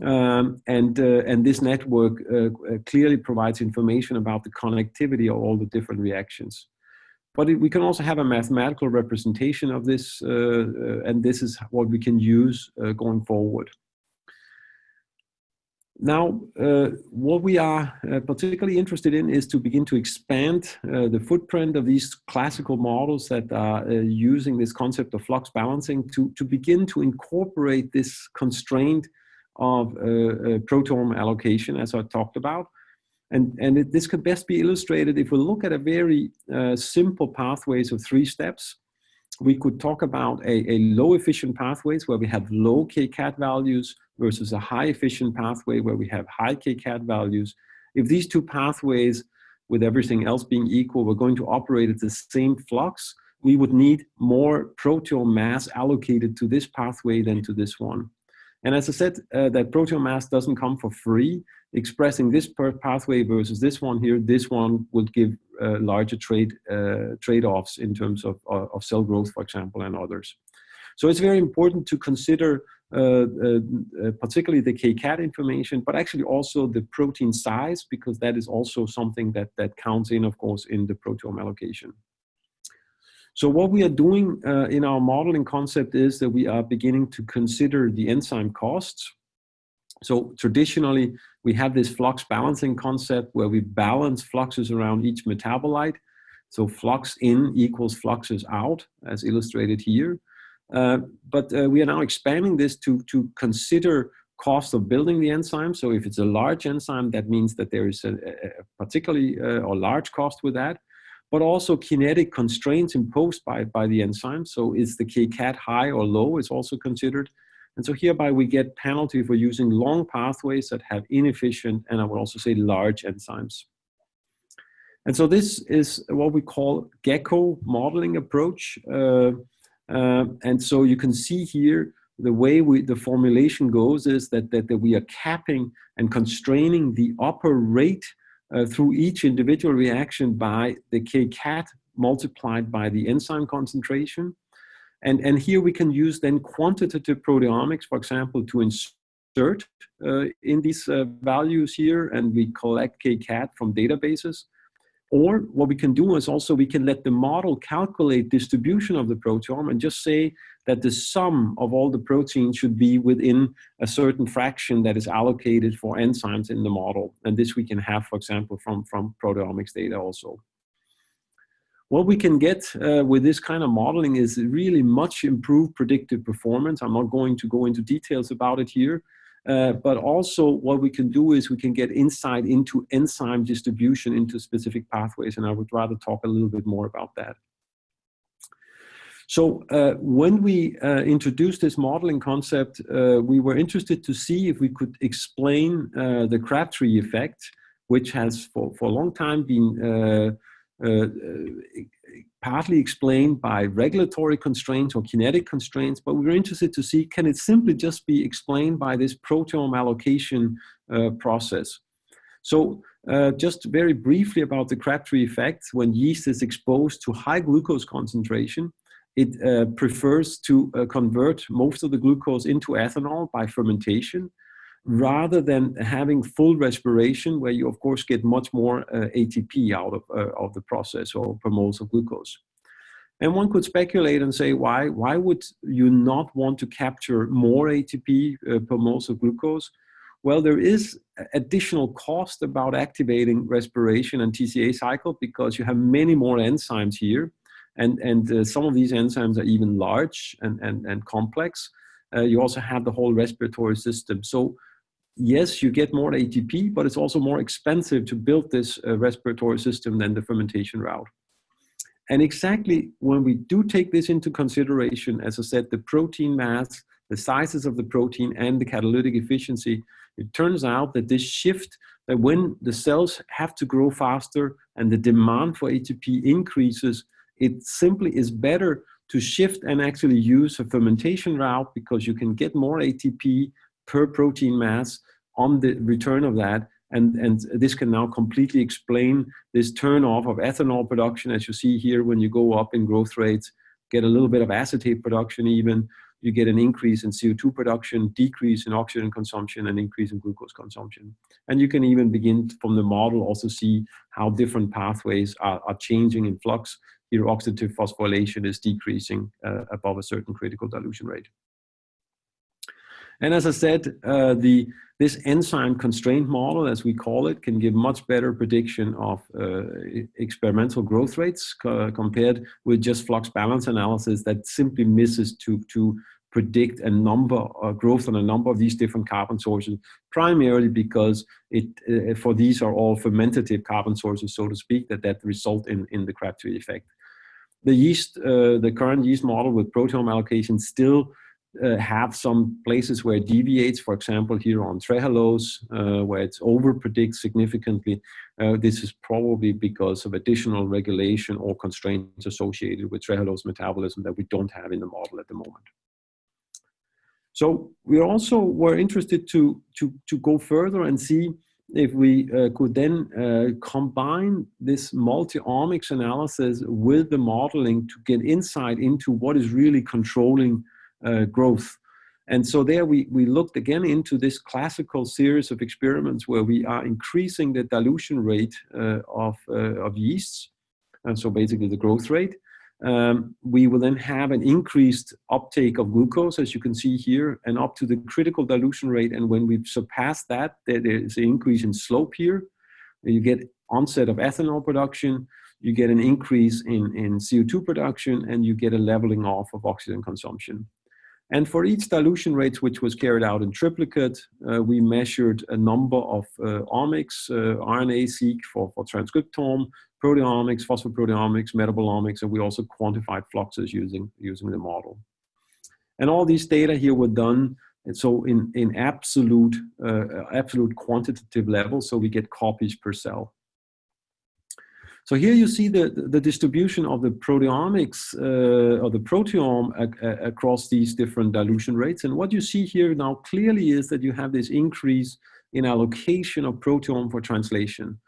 Um, and, uh, and this network uh, uh, clearly provides information about the connectivity of all the different reactions. But it, we can also have a mathematical representation of this, uh, uh and this is what we can use uh, going forward. Now, what we are particularly interested in is to begin to expand the footprint of these classical models that are using this concept of flux balancing to, to begin to incorporate this constraint of uh, uh, proteome allocation, as I talked about. And, and it, this could best be illustrated if we look at a very uh, simple pathways of three steps. We could talk about a, a low efficient pathways where we have low kcat values versus a high efficient pathway where we have high kcat values. If these two pathways, with everything else being equal, were going to operate at the same flux, we would need more proteome mass allocated to this pathway than to this one. And as I said, uh, that proteome mass doesn't come for free. Expressing this pathway versus this one here, this one would give uh, larger trade uh, trade-offs in terms of, uh, of cell growth, for example, and others. So it's very important to consider uh, uh, particularly the KCAT information, but actually also the protein size, because that is also something that, that counts in, of course, in the proteome allocation. So what we are doing uh, in our modeling concept is that we are beginning to consider the enzyme costs. So traditionally, we have this flux balancing concept where we balance fluxes around each metabolite. So flux in equals fluxes out, as illustrated here. Uh, but uh, we are now expanding this to, to consider cost of building the enzyme. So if it's a large enzyme, that means that there is a, a particularly uh, or large cost with that but also kinetic constraints imposed by, by the enzyme. So is the KCAT high or low is also considered. And so hereby we get penalty for using long pathways that have inefficient and I would also say large enzymes. And so this is what we call GECKO modeling approach. Uh, uh, and so you can see here the way we, the formulation goes is that, that, that we are capping and constraining the upper rate uh, through each individual reaction by the kcat multiplied by the enzyme concentration. And, and here we can use then quantitative proteomics, for example, to insert uh, in these uh, values here, and we collect kcat from databases. Or what we can do is also we can let the model calculate distribution of the proteome and just say that the sum of all the proteins should be within a certain fraction that is allocated for enzymes in the model. And this we can have, for example, from, from proteomics data also. What we can get uh, with this kind of modeling is really much improved predictive performance. I'm not going to go into details about it here, uh, but also what we can do is we can get insight into enzyme distribution into specific pathways, and I would rather talk a little bit more about that. So uh, when we uh, introduced this modeling concept, uh, we were interested to see if we could explain uh, the Crabtree effect, which has for, for a long time been partly explained by regulatory constraints or kinetic constraints, but we were interested to see can it simply just be explained by this proteome allocation process. So uh, just very briefly about the Crabtree effect, when yeast is exposed to high glucose concentration, it uh, prefers to uh, convert most of the glucose into ethanol by fermentation rather than having full respiration where you of course get much more uh, ATP out of, uh, of the process or per moles of glucose. And one could speculate and say, why, why would you not want to capture more ATP uh, per moles of glucose? Well, there is additional cost about activating respiration and TCA cycle because you have many more enzymes here. And, and uh, some of these enzymes are even large and, and, and complex. Uh, you also have the whole respiratory system. So yes, you get more ATP, but it's also more expensive to build this uh, respiratory system than the fermentation route. And exactly when we do take this into consideration, as I said, the protein mass, the sizes of the protein and the catalytic efficiency, it turns out that this shift, that when the cells have to grow faster and the demand for ATP increases, it simply is better to shift and actually use a fermentation route because you can get more ATP per protein mass on the return of that. And, and this can now completely explain this turn off of ethanol production, as you see here when you go up in growth rates, get a little bit of acetate production even, you get an increase in CO2 production, decrease in oxygen consumption, and increase in glucose consumption. And you can even begin from the model also see how different pathways are, are changing in flux. Here, oxidative phosphorylation is decreasing uh, above a certain critical dilution rate. And as I said, uh, the, this enzyme constraint model, as we call it, can give much better prediction of uh, experimental growth rates compared with just flux balance analysis that simply misses to, to predict a number uh, growth on a number of these different carbon sources, primarily because it uh, for these are all fermentative carbon sources, so to speak, that that result in, in the Crabtree effect. The yeast, uh, the current yeast model with proteome allocation still uh, have some places where it deviates, for example, here on trehalose, uh, where it's over predicts significantly. Uh, this is probably because of additional regulation or constraints associated with trehalose metabolism that we don't have in the model at the moment. So we also were interested to, to, to go further and see if we uh, could then uh, combine this multi-omics analysis with the modeling to get insight into what is really controlling uh, growth. And so there we, we looked again into this classical series of experiments where we are increasing the dilution rate uh, of, uh, of yeasts, and so basically the growth rate, um, we will then have an increased uptake of glucose, as you can see here, and up to the critical dilution rate. And when we surpass that, there is an increase in slope here. You get onset of ethanol production, you get an increase in, in CO2 production, and you get a leveling off of oxygen consumption. And for each dilution rate, which was carried out in triplicate, uh, we measured a number of uh, omics, uh, RNA-seq for, for transcriptome, proteomics, phosphoproteomics, metabolomics, and we also quantified fluxes using, using the model. And all these data here were done and so in, in absolute, uh, absolute quantitative level, so we get copies per cell. So here you see the, the distribution of the proteomics uh, or the proteome across these different dilution rates. And what you see here now clearly is that you have this increase in allocation of proteome for translation.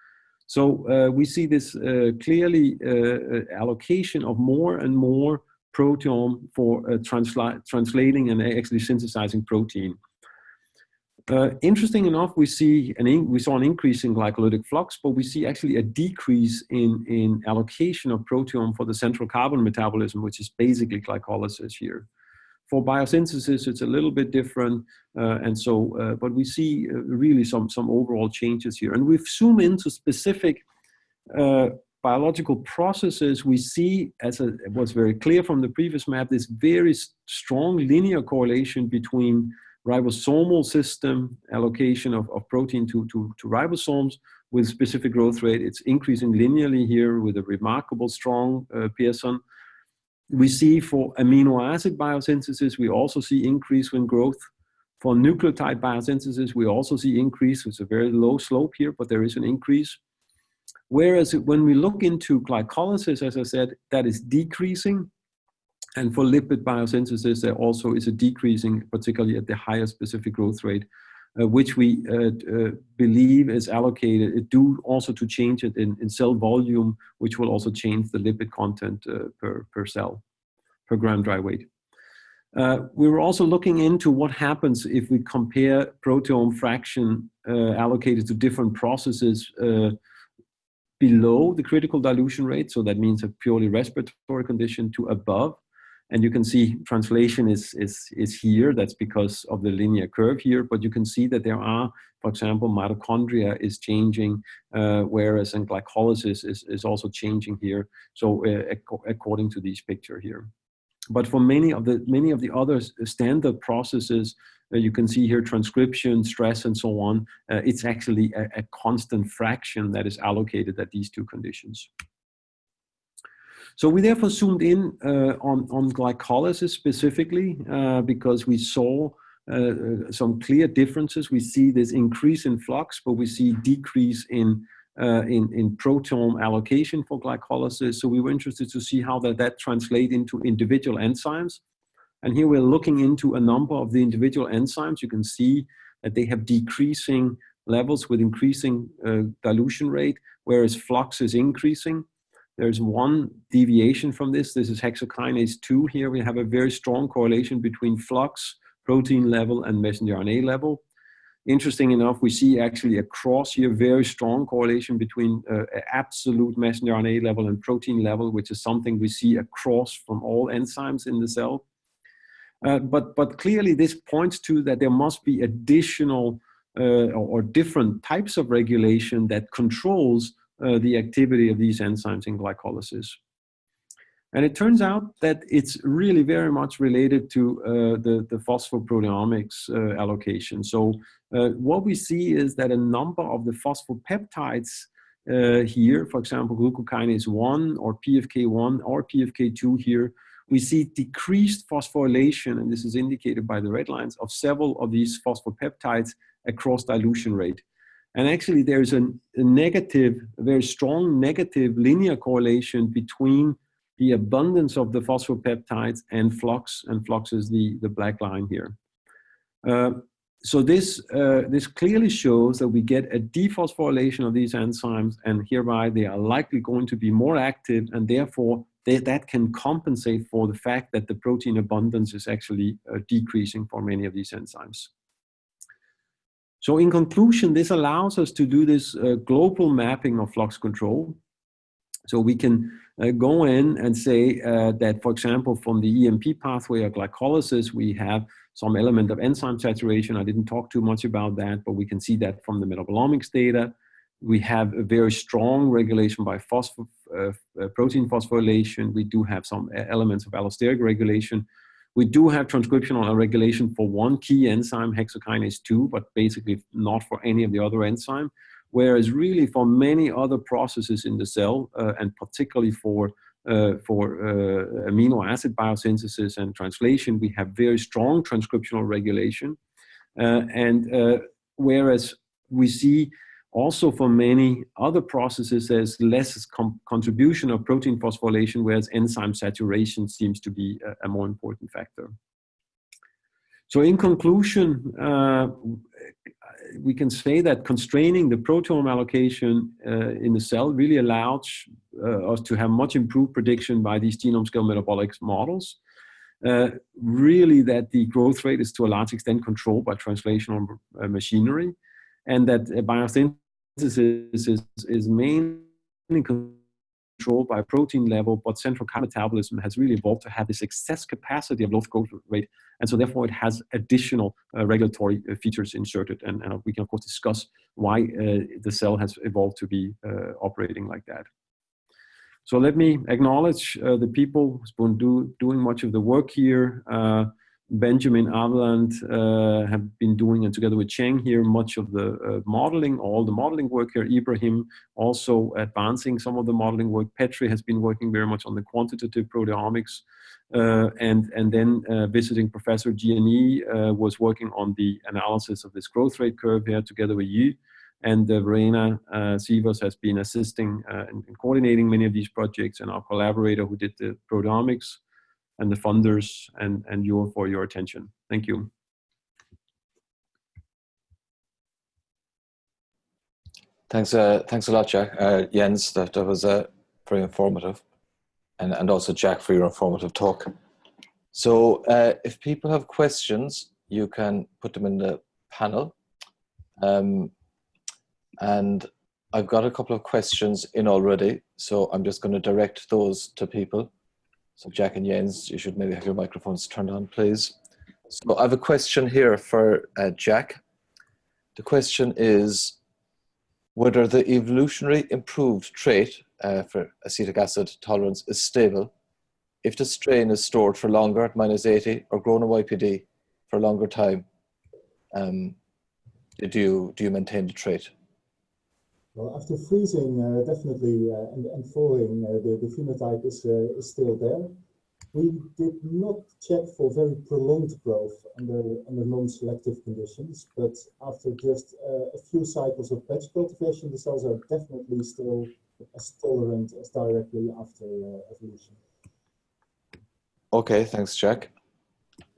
So uh, we see this uh, clearly uh, uh, allocation of more and more proteome for uh, transla translating and actually synthesizing protein. Uh, interesting enough, we see an we saw an increase in glycolytic flux, but we see actually a decrease in, in allocation of proteome for the central carbon metabolism, which is basically glycolysis here. For biosynthesis, it's a little bit different, uh, and so, uh, but we see uh, really some, some overall changes here. And we've zoomed into specific uh, biological processes, we see, as a, was very clear from the previous map, this very strong linear correlation between ribosomal system allocation of, of protein to, to, to ribosomes with specific growth rate. It's increasing linearly here with a remarkable strong uh, Pearson. we see for amino acid biosynthesis, we also see increase in growth. For nucleotide biosynthesis, we also see increase. It's a very low slope here, but there is an increase. Whereas when we look into glycolysis, as I said, that is decreasing. And for lipid biosynthesis, there also is a decreasing, particularly at the higher specific growth rate, uh, which we uh, uh, believe is allocated due also to change it in, in, cell volume, which will also change the lipid content uh, per, per cell, per gram dry weight. Uh, we were also looking into what happens if we compare proteome fraction uh, allocated to different processes below the critical dilution rate, so that means a purely respiratory condition, to above. And you can see translation is, is, is here. That's because of the linear curve here. But you can see that there are, for example, mitochondria is changing, uh, whereas in glycolysis is, is also changing here. So uh, ac according to this picture here. But for many of the many of the other standard processes, uh, you can see here transcription, stress, and so on. Uh, it's actually a, a constant fraction that is allocated at these two conditions. So we therefore zoomed in uh, on, on glycolysis specifically uh, because we saw uh, uh, some clear differences. We see this increase in flux, but we see decrease in, uh, in, in proteome allocation for glycolysis. So we were interested to see how that, that translate into individual enzymes. And here we're looking into a number of the individual enzymes. You can see that they have decreasing levels with increasing uh, dilution rate, whereas flux is increasing. There's one deviation from this. This is hexokinase 2. Here we have a very strong correlation between flux, protein level, and messenger RNA level. Interesting enough, we see actually across here very strong correlation between uh, absolute messenger RNA level and protein level, which is something we see across from all enzymes in the cell. Uh, but, but clearly this points to that there must be additional uh, or, or different types of regulation that controls uh, the activity of these enzymes in glycolysis. And it turns out that it's really very much related to uh, the, the phosphoproteomics uh, allocation. So uh, what we see is that a number of the phosphopeptides uh, here, for example, glucokinase 1 or PFK1 or PFK2 here, we see decreased phosphorylation, and this is indicated by the red lines, of several of these phosphopeptides across dilution rate. And actually there's a, a negative, a very strong negative linear correlation between the abundance of the phosphopeptides and flux, and flux is the, the black line here. Uh, so this, uh, this clearly shows that we get a dephosphorylation of these enzymes and hereby they are likely going to be more active and therefore they, that can compensate for the fact that the protein abundance is actually uh, decreasing for many of these enzymes. So in conclusion, this allows us to do this uh, global mapping of flux control. So we can uh, go in and say uh, that, for example, from the EMP pathway of glycolysis, we have some element of enzyme saturation. I didn't talk too much about that, but we can see that from the metabolomics data. We have a very strong regulation by phospho uh, uh, protein phosphorylation. We do have some uh, elements of allosteric regulation. We do have transcriptional regulation for one key enzyme, hexokinase 2, but basically not for any of the other enzyme. Whereas really for many other processes in the cell, uh, and particularly for, uh, for uh, amino acid biosynthesis and translation, we have very strong transcriptional regulation. Uh, and uh, whereas we see also for many other processes, there's less contribution of protein phosphorylation, whereas enzyme saturation seems to be a, a more important factor. So in conclusion, uh, we can say that constraining the proteome allocation uh, in the cell really allows uh, us to have much improved prediction by these genome scale metabolic models. Uh, really that the growth rate is to a large extent controlled by translational uh, machinery and that biosynthesis synthesis is, is mainly controlled by protein level, but central metabolism has really evolved to have this excess capacity of low growth rate. And so therefore it has additional uh, regulatory uh, features inserted. And, and, we can of course discuss why uh, the cell has evolved to be uh, operating like that. So let me acknowledge uh, the people who've been do, doing much of the work here. Benjamin Avland uh, have been doing, and together with Cheng here, much of the uh, modeling, all the modeling work here. Ibrahim also advancing some of the modeling work. Petri has been working very much on the quantitative proteomics. Uh, and, and then uh, visiting Professor Gianni uh, was working on the analysis of this growth rate curve here together with you. And uh, Verena Siewers has been assisting and coordinating many of these projects and our collaborator who did the proteomics and the funders and, and you for your attention. Thank you. Thanks, uh, thanks a lot, Jack. Uh, Jens, that, that was uh, very informative. And, and also Jack for your informative talk. So uh, if people have questions, you can put them in the panel. Um, and I've got a couple of questions in already, so I'm just going to direct those to people. So Jack and Jens, you should maybe have your microphones turned on, please. So I have a question here for uh, Jack. The question is whether the evolutionary improved trait uh, for acetic acid tolerance is stable if the strain is stored for longer at minus 80 or grown in YPD for a longer time. Um, do, you, do you maintain the trait? Well, after freezing, uh, definitely, uh, and, and thawing, uh, the, the phenotype is, is still there. We did not check for very prolonged growth under, under non-selective conditions, but after just a few cycles of batch cultivation, the cells are definitely still as tolerant as directly after evolution. Okay, thanks, Jack.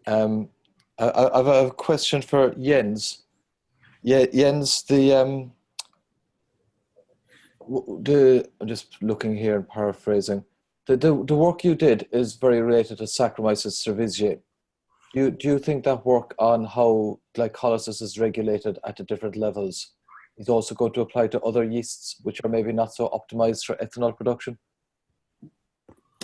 Um, I, I, have a question for Jens. Yeah, Jens, the um, the I'm just looking here and paraphrasing. The, the, the work you did is very related to Saccharomyces cerevisiae. Do you, do you think that work on how glycolysis is regulated at the different levels is also going to apply to other yeasts which are maybe not so optimized for ethanol production?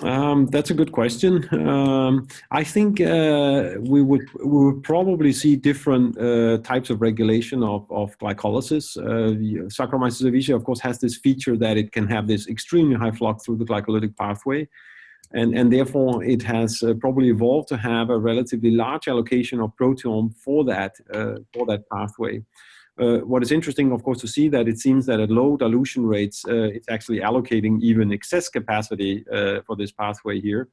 Um, that's a good question. Um, I think uh, we would we would probably see different uh, types of regulation of, of glycolysis. Uh, Saccharomyces cerevisiae, of course, has this feature that it can have this extremely high flux through the glycolytic pathway. And, and therefore, it has uh, probably evolved to have a relatively large allocation of proteome for that, uh, for that pathway. Uh, what is interesting, of course, to see that it seems that at low dilution rates, uh, it's actually allocating even excess capacity uh, for this pathway here.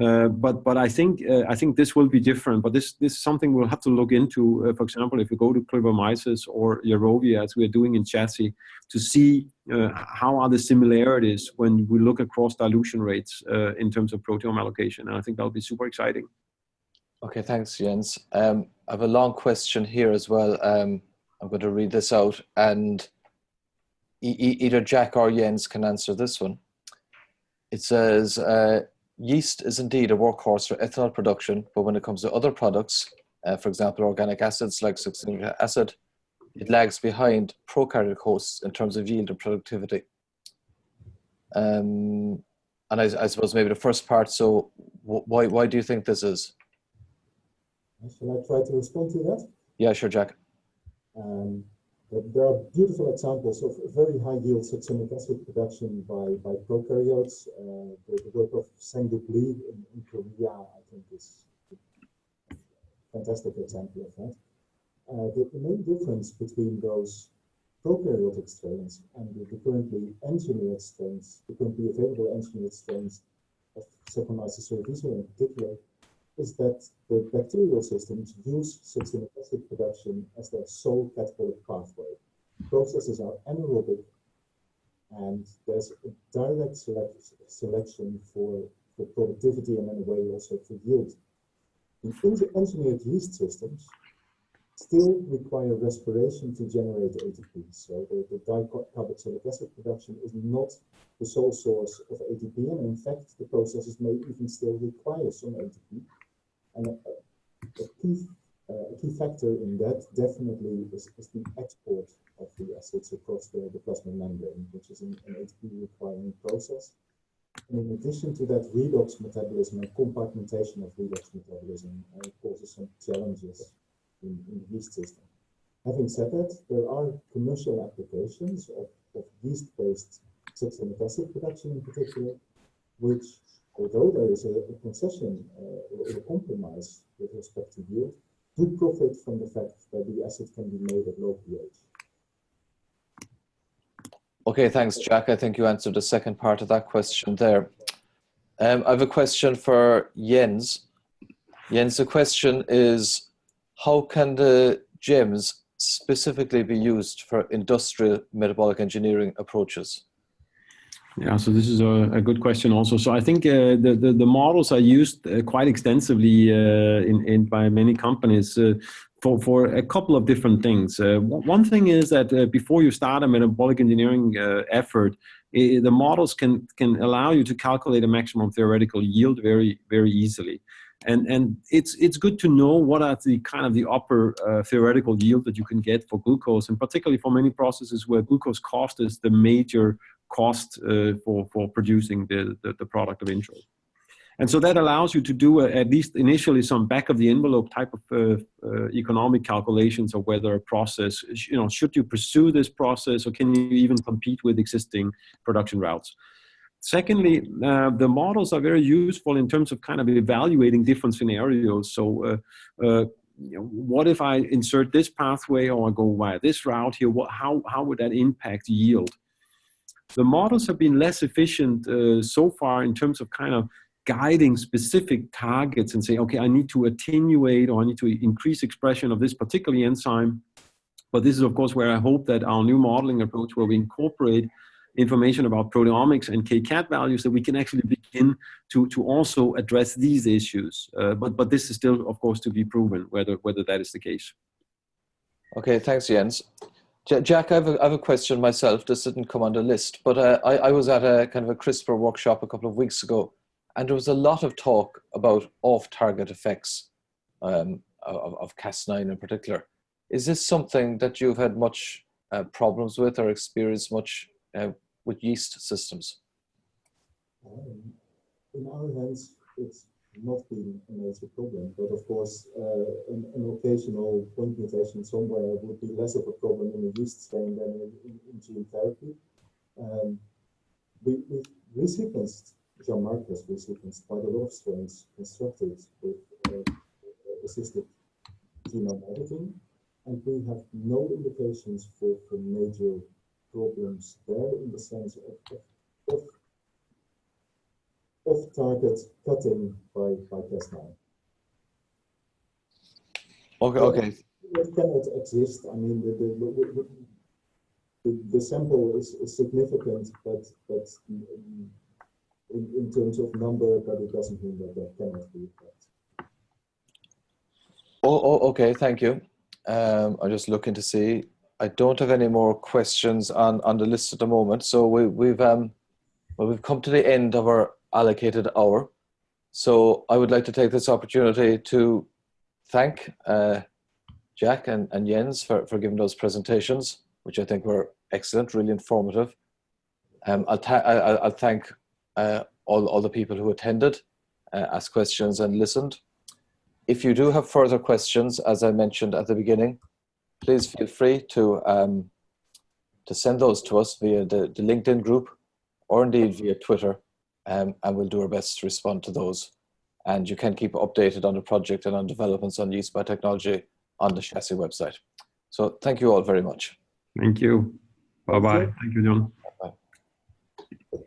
Uh, but but I think uh, I think this will be different. But this this is something we'll have to look into. For example, if you go to Kluyveromyces or Yarrowia, as we are doing in CHASSY, to see how are the similarities when we look across dilution rates in terms of proteome allocation. And I think that'll be super exciting. Okay, thanks, Jens. Um, I have a long question here as well. Um, I'm going to read this out and e either Jack or Jens can answer this one. It says, uh, yeast is indeed a workhorse for ethanol production, but when it comes to other products, uh, for example, organic acids like succinic acid, it lags behind prokaryotic hosts in terms of yield and productivity. Um, and I, I, suppose maybe the first part, so why, why do you think this is? Shall I try to respond to that? Yeah, sure, Jack. Um, there are beautiful examples of very high yield succinic acid production by, by prokaryotes. Uh, the, the, work of Sang Yup Lee in, in, Korea, I think, is a fantastic example of that. Uh, the, the, main difference between those prokaryotic strains and the, the, currently engineered strains, the currently available engineered strains of Saccharomyces cerevisiae in particular, is that the bacterial systems use succinic acid production as their sole catabolic pathway. Processes are anaerobic and there's a direct select selection for, for productivity and in a way also for yield. The engineered yeast systems still require respiration to generate ATP. So the, the dicarboxylic acid production is not the sole source of ATP, and in fact, the processes may even still require some ATP. And a, a key, uh, key factor in that definitely is, is, the export of the acids across the, the plasma membrane, which is an, an ATP requiring process. And in addition to that, redox metabolism and compartmentation of redox metabolism uh, causes some challenges in, in, the yeast system. Having said that, there are commercial applications of, of yeast-based succinic acid production in particular, which although there is a, a concession uh, or a compromise with respect to yield, do profit from the fact that the asset can be made at low pH. Okay, thanks, Jack. I think you answered the second part of that question there. Um, I have a question for Jens. Jens, the question is, how can the GEMS specifically be used for industrial metabolic engineering approaches? Yeah, so this is a, a good question also. So I think uh, the, the, the models are used uh, quite extensively uh, in, in by many companies uh, for for a couple of different things. Uh, one thing is that uh, before you start a metabolic engineering effort, the models can can allow you to calculate a maximum theoretical yield very very easily. And, and it's, it's good to know what are the kind of the upper theoretical yield that you can get for glucose, and particularly for many processes where glucose cost is the major cost uh, for, for producing the, the, the, product of interest. And so that allows you to do a, at least initially some back of the envelope type of uh, uh, economic calculations of whether a process, you know, should you pursue this process or can you even compete with existing production routes? Secondly, uh, the models are very useful in terms of kind of evaluating different scenarios. So uh, uh, you know, what if I insert this pathway or I go via this route here? What, how, how would that impact yield? The models have been less efficient uh, so far in terms of kind of guiding specific targets and say, okay, I need to attenuate or I need to increase expression of this particular enzyme. But this is, of course, where I hope that our new modeling approach, where we incorporate information about proteomics and KCAT values, that we can actually begin to, to also address these issues. Uh, but, but this is still, of course, to be proven whether, whether that is the case. Okay, thanks, Jens. Jack, I have, a, I have a question myself. This didn't come on the list, but uh, I, I was at a kind of a CRISPR workshop a couple of weeks ago, and there was a lot of talk about off-target effects um, of, of Cas9 in particular. Is this something that you've had much uh, problems with or experienced much uh, with yeast systems? Um, in our hands, it's not been a major problem. But of course, uh, an, an, occasional point mutation somewhere would be less of a problem in a yeast strain than in, in, in gene therapy. Um, we, we've resequenced, Jean-Marc has resequenced quite a lot of strains constructed with uh, assisted genome editing, and we have no indications for, for major problems there in the sense of, of, of off-target cutting by, by Cas9. Okay, okay. It cannot exist. I mean, the, the, the, the sample is, is, significant, but, but in, in terms of number, but it doesn't mean that that cannot be. Oh, oh, okay, thank you. Um, I'm just looking to see. I don't have any more questions on, on the list at the moment. So we, we've um, well, we've come to the end of our allocated hour. So I would like to take this opportunity to thank uh, Jack and, and Jens for, for giving those presentations, which I think were excellent, really informative. Um, I'll, I'll, I'll, thank uh, all, all the people who attended, uh, asked questions and listened. If you do have further questions, as I mentioned at the beginning, please feel free to, um, to send those to us via the, the LinkedIn group or indeed via Twitter um, and we'll do our best to respond to those. And you can keep updated on the project and on developments on use by technology on the CHASSY website. So thank you all very much. Thank you. Bye-bye. Thank you, John. Bye.